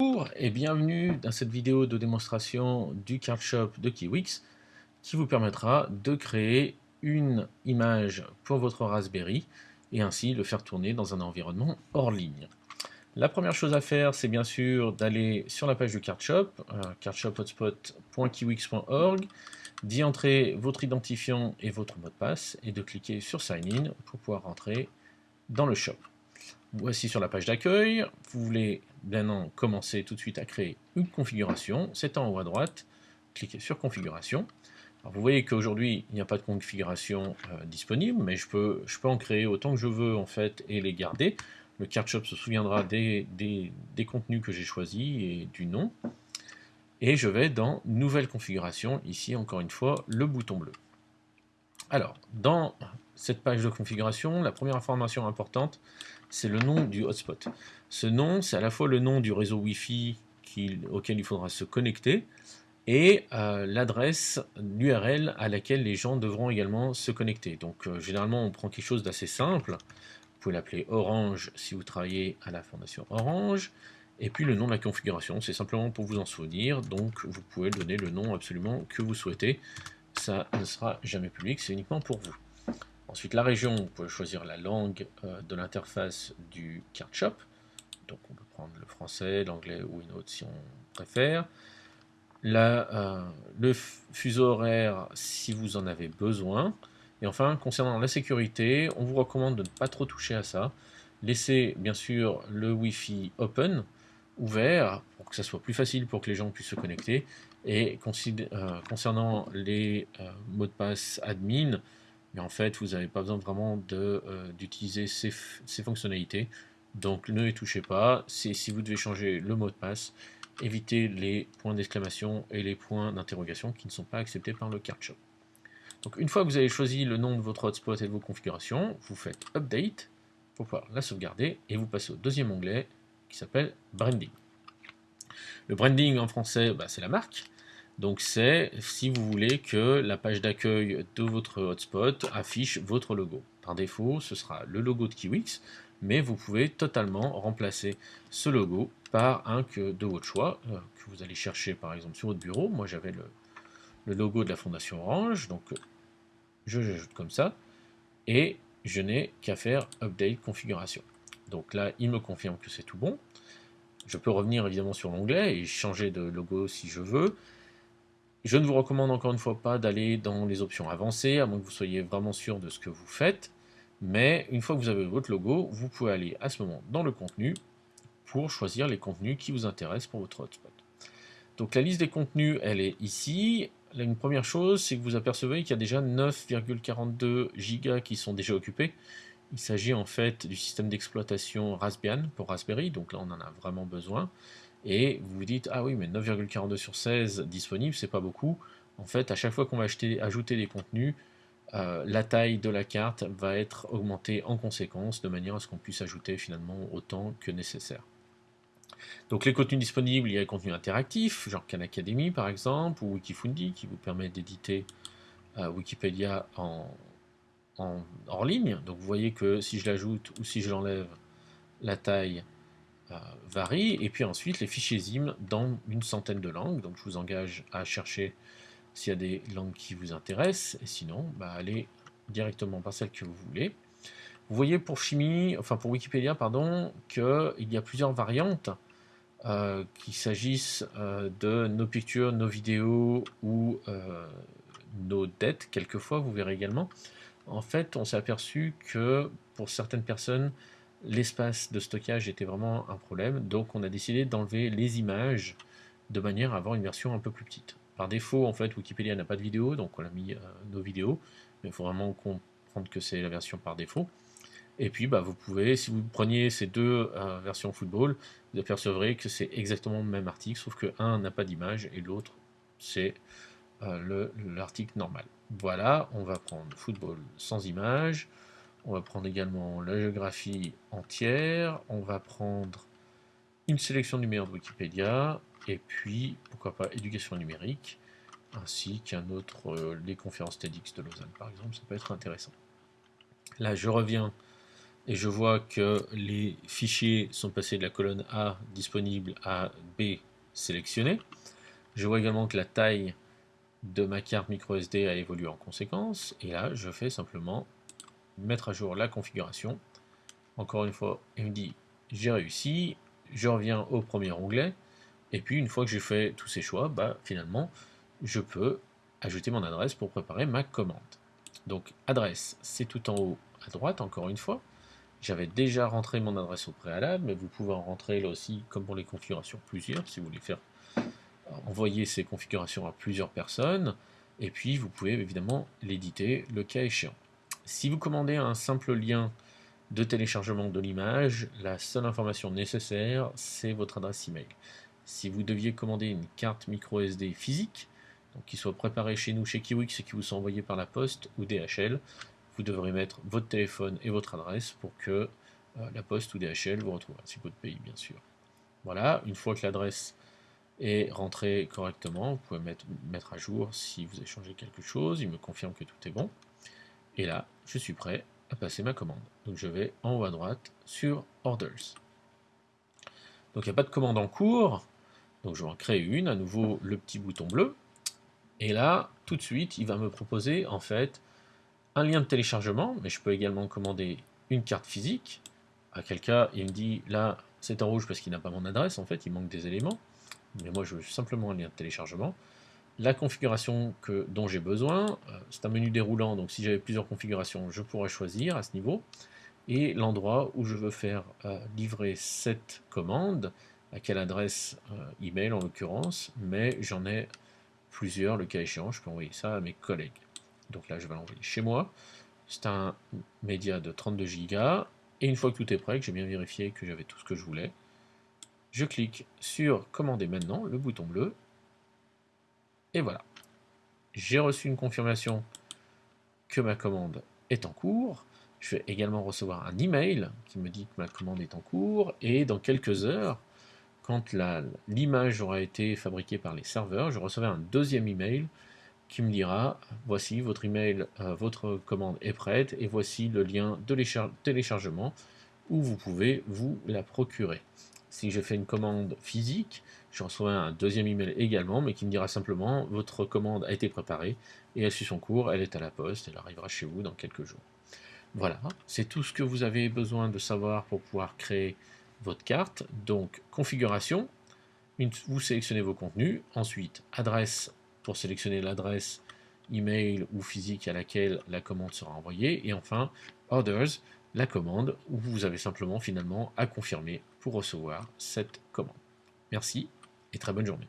Bonjour et bienvenue dans cette vidéo de démonstration du card shop de Kiwix qui vous permettra de créer une image pour votre Raspberry et ainsi le faire tourner dans un environnement hors ligne. La première chose à faire, c'est bien sûr d'aller sur la page du card shop, euh, cardshop-hotspot.kiwix.org, d'y entrer votre identifiant et votre mot de passe et de cliquer sur Sign In pour pouvoir rentrer dans le shop. Voici sur la page d'accueil, vous voulez maintenant commencer tout de suite à créer une configuration, c'est en haut à droite, cliquez sur configuration. vous voyez qu'aujourd'hui il n'y a pas de configuration euh, disponible, mais je peux, en créer autant que je veux en fait et les garder. Le card shop se souviendra des, des, des contenus que j'ai choisis et du nom. Et je vais dans nouvelle configuration, ici encore une fois le bouton bleu. Alors, dans cette page de configuration, la première information importante, c'est le nom du hotspot. Ce nom, c'est à la fois le nom du réseau Wi-Fi auquel il faudra se connecter, et euh, l'adresse, l'URL à laquelle les gens devront également se connecter. Donc euh, généralement on prend quelque chose d'assez simple, vous pouvez l'appeler Orange si vous travaillez à la fondation Orange, et puis le nom de la configuration, c'est simplement pour vous en souvenir, donc vous pouvez donner le nom absolument que vous souhaitez, ça ne sera jamais public, c'est uniquement pour vous. Ensuite, la région, vous pouvez choisir la langue euh, de l'interface du card shop. Donc on peut prendre le français, l'anglais ou une autre si on préfère. Euh, le fuseau horaire si vous en avez besoin. Et enfin, concernant la sécurité, on vous recommande de ne pas trop toucher à ça. Laissez bien sûr le Wi-Fi open, ouvert, pour que ça soit plus facile pour que les gens puissent se connecter. Et euh, concernant les mots de passe admin, en fait, vous n'avez pas besoin vraiment euh, d'utiliser ces, fonctionnalités. Donc ne les touchez pas. Si vous devez changer le mot de passe, évitez les points d'exclamation et les points d'interrogation qui ne sont pas acceptés par le card shop. Donc une fois que vous avez choisi le nom de votre hotspot et de vos configurations, vous faites Update pour pouvoir la sauvegarder et vous passez au deuxième onglet qui s'appelle Branding. Le branding en français, bah, c'est la marque. Donc c'est si vous voulez que la page d'accueil de votre hotspot affiche votre logo. Par défaut, ce sera le logo de Kiwix, mais vous pouvez totalement remplacer ce logo par un que de votre choix, euh, que vous allez chercher par exemple sur votre bureau. Moi j'avais le, logo de la Fondation Orange, donc je l'ajoute comme ça, et je n'ai qu'à faire Update Configuration. Donc là, il me confirme que c'est tout bon. Je peux revenir évidemment sur l'onglet et changer de logo si je veux. Je ne vous recommande encore une fois pas d'aller dans les options avancées, à moins que vous soyez vraiment sûr de ce que vous faites. Mais une fois que vous avez votre logo, vous pouvez aller à ce moment dans le contenu pour choisir les contenus qui vous intéressent pour votre hotspot. Donc la liste des contenus, elle est ici. Une première chose, c'est que vous apercevez qu'il y a déjà 9,42 gigas qui sont déjà occupés. Il s'agit en fait du système d'exploitation Raspbian pour Raspberry, donc là on en a vraiment besoin et vous vous dites ah oui mais 9,42 sur 16 disponible c'est pas beaucoup. En fait à chaque fois qu'on va acheter, ajouter des contenus euh, la taille de la carte va être augmentée en conséquence de manière à ce qu'on puisse ajouter finalement autant que nécessaire. Donc les contenus disponibles il y a les contenus interactifs genre Khan Academy par exemple ou Wikifundi qui vous permet d'éditer euh, Wikipédia en, en, hors ligne. Donc vous voyez que si je l'ajoute ou si je l'enlève la taille euh, varie, et puis ensuite les fichiers ZIM dans une centaine de langues, donc je vous engage à chercher s'il y a des langues qui vous intéressent, et sinon, bah, allez directement par celle que vous voulez. Vous voyez pour chimie, enfin pour Wikipédia, pardon, qu'il y a plusieurs variantes, euh, qu'il s'agisse euh, de nos pictures, nos vidéos ou nos dettes, quelquefois, vous verrez également. En fait, on s'est aperçu que pour certaines personnes, l'espace de stockage était vraiment un problème, donc on a décidé d'enlever les images de manière à avoir une version un peu plus petite. Par défaut, en fait, Wikipédia n'a pas de vidéo, donc on a mis euh, nos vidéos, mais il faut vraiment comprendre que c'est la version par défaut. Et puis, bah, vous pouvez, si vous preniez ces deux euh, versions football, vous apercevrez que c'est exactement le même article, sauf que un n'a pas d'image et l'autre, c'est euh, l'article normal. Voilà, on va prendre football sans image. On va prendre également la géographie entière, on va prendre une sélection numérique de Wikipédia, et puis, pourquoi pas, éducation numérique, ainsi qu'un autre, euh, les conférences TEDx de Lausanne par exemple, ça peut être intéressant. Là, je reviens et je vois que les fichiers sont passés de la colonne A disponible à B sélectionné. Je vois également que la taille de ma carte microSD a évolué en conséquence, et là je fais simplement mettre à jour la configuration. Encore une fois, il me dit j'ai réussi, je reviens au premier onglet, et puis une fois que j'ai fait tous ces choix, bah, finalement je peux ajouter mon adresse pour préparer ma commande. Donc adresse, c'est tout en haut à droite, encore une fois. J'avais déjà rentré mon adresse au préalable, mais vous pouvez en rentrer là aussi, comme pour les configurations, plusieurs, si vous voulez faire envoyer ces configurations à plusieurs personnes, et puis vous pouvez évidemment l'éditer le cas échéant. Si vous commandez un simple lien de téléchargement de l'image, la seule information nécessaire, c'est votre adresse email. Si vous deviez commander une carte micro SD physique, qui soit préparée chez nous, chez Kiwix, et qui vous soit envoyée par la poste ou DHL, vous devrez mettre votre téléphone et votre adresse pour que euh, la poste ou DHL vous retrouve, ainsi votre pays bien sûr. Voilà, une fois que l'adresse est rentrée correctement, vous pouvez mettre, mettre à jour si vous changé quelque chose, il me confirme que tout est bon. Et là, je suis prêt à passer ma commande. Donc je vais en haut à droite sur Orders. Donc il n'y a pas de commande en cours, donc je vais en créer une, à nouveau le petit bouton bleu. Et là, tout de suite, il va me proposer en fait un lien de téléchargement, mais je peux également commander une carte physique. À quel cas, il me dit là, c'est en rouge parce qu'il n'a pas mon adresse, en fait, il manque des éléments. Mais moi, je veux simplement un lien de téléchargement. La configuration dont j'ai besoin, euh, c'est un menu déroulant, donc si j'avais plusieurs configurations, je pourrais choisir à ce niveau. Et l'endroit où je veux faire euh, livrer cette commande, à quelle adresse euh, email en l'occurrence, mais j'en ai plusieurs, le cas échéant, je peux envoyer ça à mes collègues. Donc là, je vais l'envoyer chez moi. C'est un média de 32 Go. Et une fois que tout est prêt, que j'ai bien vérifié que j'avais tout ce que je voulais, je clique sur Commander maintenant, le bouton bleu. Et voilà. J'ai reçu une confirmation que ma commande est en cours. Je vais également recevoir un email qui me dit que ma commande est en cours. Et dans quelques heures, quand l'image aura été fabriquée par les serveurs, je recevrai un deuxième email qui me dira voici votre email, euh, votre commande est prête et voici le lien de téléchargement où vous pouvez vous la procurer. Si j'ai fait une commande physique, je recevrai un deuxième email également, mais qui me dira simplement votre commande a été préparée et elle suit son cours, elle est à la poste, elle arrivera chez vous dans quelques jours. Voilà, c'est tout ce que vous avez besoin de savoir pour pouvoir créer votre carte. Donc, configuration, vous sélectionnez vos contenus, ensuite adresse pour sélectionner l'adresse email ou physique à laquelle la commande sera envoyée, et enfin orders, la commande où vous avez simplement finalement à confirmer pour recevoir cette commande. Merci et très bonne journée.